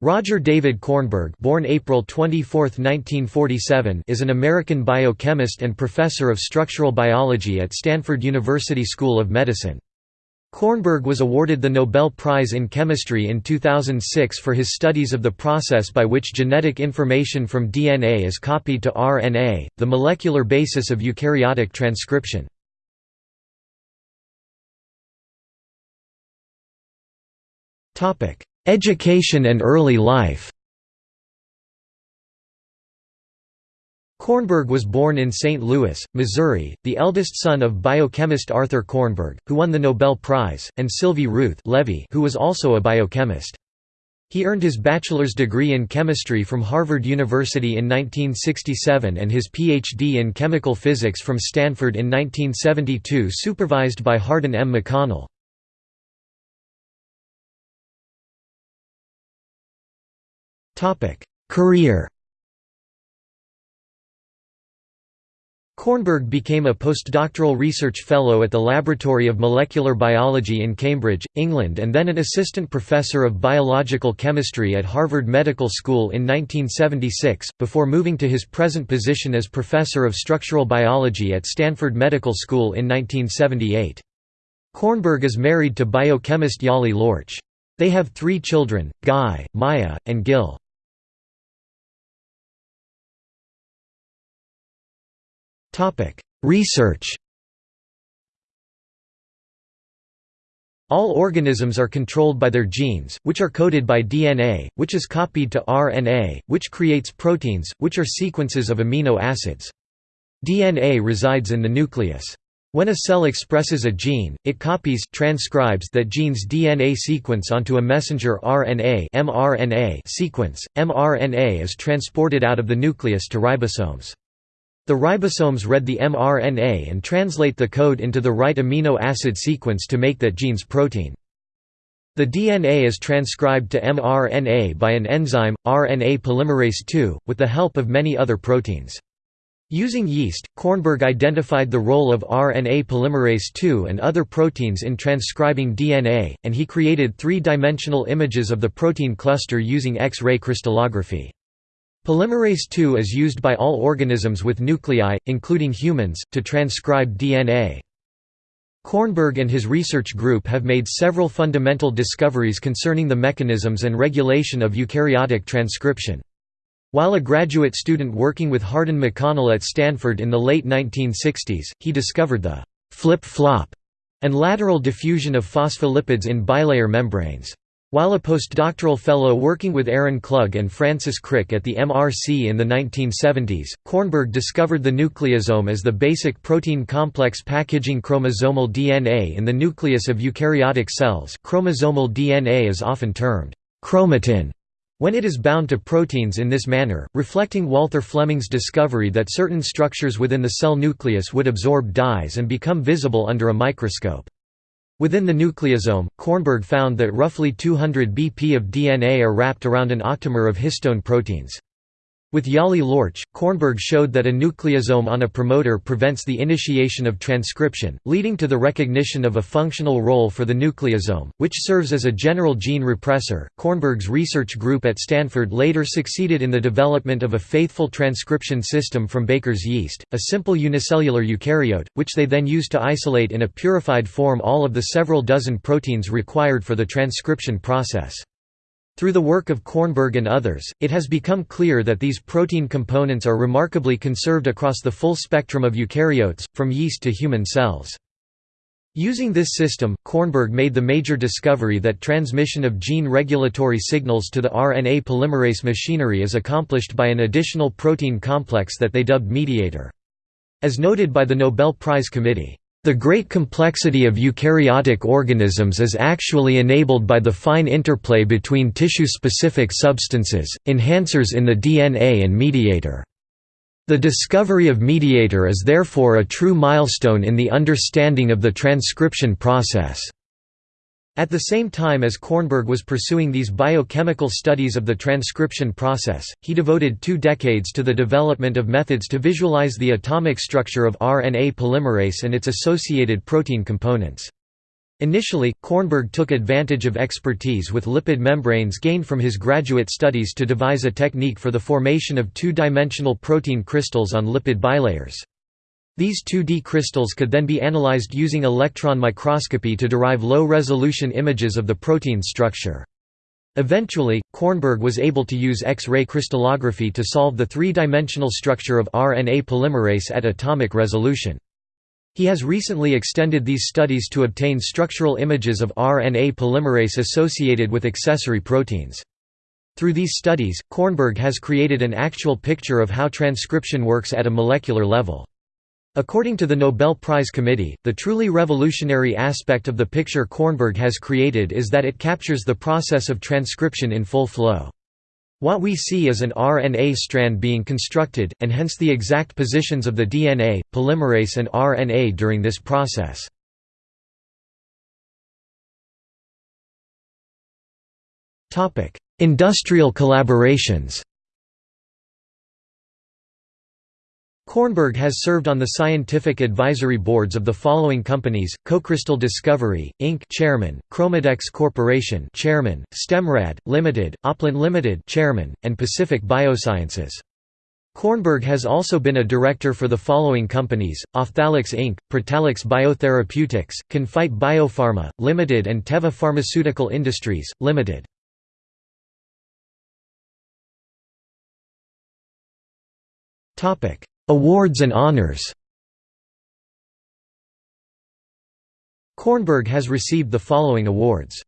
Roger David Kornberg born April 24, 1947, is an American biochemist and professor of structural biology at Stanford University School of Medicine. Kornberg was awarded the Nobel Prize in Chemistry in 2006 for his studies of the process by which genetic information from DNA is copied to RNA, the molecular basis of eukaryotic transcription. Education and early life Kornberg was born in St. Louis, Missouri, the eldest son of biochemist Arthur Kornberg, who won the Nobel Prize, and Sylvie Ruth Levy, who was also a biochemist. He earned his bachelor's degree in chemistry from Harvard University in 1967 and his Ph.D. in chemical physics from Stanford in 1972 supervised by Hardin M. McConnell. Career Kornberg became a postdoctoral research fellow at the Laboratory of Molecular Biology in Cambridge, England and then an assistant professor of biological chemistry at Harvard Medical School in 1976, before moving to his present position as professor of structural biology at Stanford Medical School in 1978. Kornberg is married to biochemist Yali Lorch. They have three children, Guy, Maya, and Gil. Research All organisms are controlled by their genes, which are coded by DNA, which is copied to RNA, which creates proteins, which are sequences of amino acids. DNA resides in the nucleus. When a cell expresses a gene, it copies transcribes that gene's DNA sequence onto a messenger RNA mRNA sequence. mRNA is transported out of the nucleus to ribosomes. The ribosomes read the mRNA and translate the code into the right amino acid sequence to make that gene's protein. The DNA is transcribed to mRNA by an enzyme, RNA polymerase II, with the help of many other proteins. Using yeast, Kornberg identified the role of RNA polymerase II and other proteins in transcribing DNA, and he created three-dimensional images of the protein cluster using X-ray crystallography. Polymerase II is used by all organisms with nuclei, including humans, to transcribe DNA. Kornberg and his research group have made several fundamental discoveries concerning the mechanisms and regulation of eukaryotic transcription. While a graduate student working with Hardin McConnell at Stanford in the late 1960s, he discovered the flip-flop and lateral diffusion of phospholipids in bilayer membranes. While a postdoctoral fellow working with Aaron Klug and Francis Crick at the MRC in the 1970s, Kornberg discovered the nucleosome as the basic protein complex packaging chromosomal DNA in the nucleus of eukaryotic cells. Chromosomal DNA is often termed chromatin when it is bound to proteins in this manner, reflecting Walther Flemming's discovery that certain structures within the cell nucleus would absorb dyes and become visible under a microscope. Within the nucleosome, Kornberg found that roughly 200 BP of DNA are wrapped around an octamer of histone proteins. With Yali Lorch, Kornberg showed that a nucleosome on a promoter prevents the initiation of transcription, leading to the recognition of a functional role for the nucleosome, which serves as a general gene repressor. Kornberg's research group at Stanford later succeeded in the development of a faithful transcription system from baker's yeast, a simple unicellular eukaryote, which they then used to isolate in a purified form all of the several dozen proteins required for the transcription process. Through the work of Kornberg and others, it has become clear that these protein components are remarkably conserved across the full spectrum of eukaryotes, from yeast to human cells. Using this system, Kornberg made the major discovery that transmission of gene regulatory signals to the RNA polymerase machinery is accomplished by an additional protein complex that they dubbed mediator. As noted by the Nobel Prize Committee, the great complexity of eukaryotic organisms is actually enabled by the fine interplay between tissue-specific substances, enhancers in the DNA and mediator. The discovery of mediator is therefore a true milestone in the understanding of the transcription process. At the same time as Kornberg was pursuing these biochemical studies of the transcription process, he devoted two decades to the development of methods to visualize the atomic structure of RNA polymerase and its associated protein components. Initially, Kornberg took advantage of expertise with lipid membranes gained from his graduate studies to devise a technique for the formation of two-dimensional protein crystals on lipid bilayers. These 2D crystals could then be analyzed using electron microscopy to derive low-resolution images of the protein structure. Eventually, Kornberg was able to use X-ray crystallography to solve the three-dimensional structure of RNA polymerase at atomic resolution. He has recently extended these studies to obtain structural images of RNA polymerase associated with accessory proteins. Through these studies, Kornberg has created an actual picture of how transcription works at a molecular level. According to the Nobel Prize Committee, the truly revolutionary aspect of the picture Kornberg has created is that it captures the process of transcription in full flow. What we see is an RNA strand being constructed, and hence the exact positions of the DNA, polymerase and RNA during this process. Industrial collaborations Kornberg has served on the scientific advisory boards of the following companies: Cocrystal Discovery Inc. Chairman, Chromadex Corporation Chairman, Stemrad Limited, Oplon Limited Chairman, and Pacific Biosciences. Kornberg has also been a director for the following companies: Ophthalix Inc., Protalix Biotherapeutics, Confite Biopharma Limited, and Teva Pharmaceutical Industries Limited. Topic Awards and honors. Kornberg has received the following awards